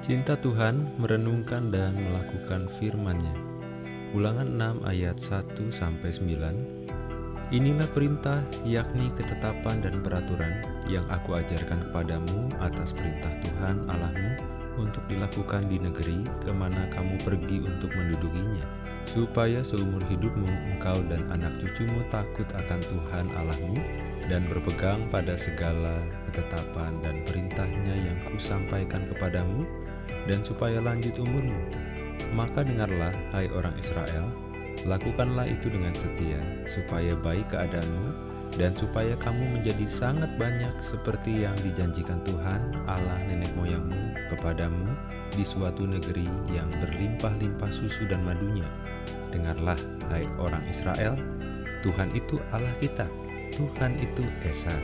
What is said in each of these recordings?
Cinta Tuhan merenungkan dan melakukan firman-Nya. Ulangan 6 ayat 1 sampai 9. Inilah perintah yakni ketetapan dan peraturan yang aku ajarkan kepadamu atas perintah Tuhan Allahmu untuk dilakukan di negeri ke mana kamu pergi untuk mendudukinya, supaya seumur hidupmu engkau dan anak cucumu takut akan Tuhan Allahmu dan berpegang pada segala ketetapan dan perintahnya yang kusampaikan kepadamu, dan supaya lanjut umurmu. Maka dengarlah, hai orang Israel, lakukanlah itu dengan setia, supaya baik keadaanmu, dan supaya kamu menjadi sangat banyak seperti yang dijanjikan Tuhan Allah nenek moyangmu kepadamu di suatu negeri yang berlimpah-limpah susu dan madunya. Dengarlah, hai orang Israel, Tuhan itu Allah kita, Tuhan itu Esa.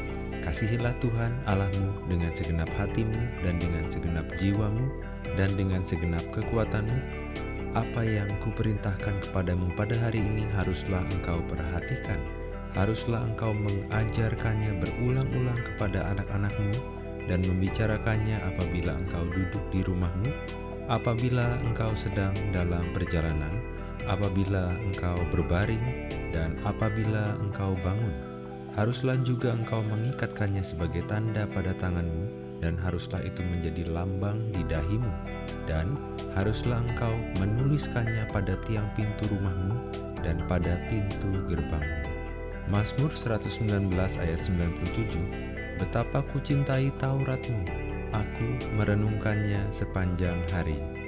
Kasihilah Tuhan Allahmu dengan segenap hatimu dan dengan segenap jiwamu dan dengan segenap kekuatanmu. Apa yang kuperintahkan kepadamu pada hari ini haruslah engkau perhatikan. Haruslah engkau mengajarkannya berulang-ulang kepada anak-anakmu dan membicarakannya apabila engkau duduk di rumahmu, apabila engkau sedang dalam perjalanan, apabila engkau berbaring, dan apabila engkau bangun Haruslah juga engkau mengikatkannya sebagai tanda pada tanganmu, dan haruslah itu menjadi lambang di dahimu, dan haruslah engkau menuliskannya pada tiang pintu rumahmu dan pada pintu gerbangmu. Mazmur 119 ayat 97 Betapa ku cintai Tauratmu, aku merenungkannya sepanjang hari.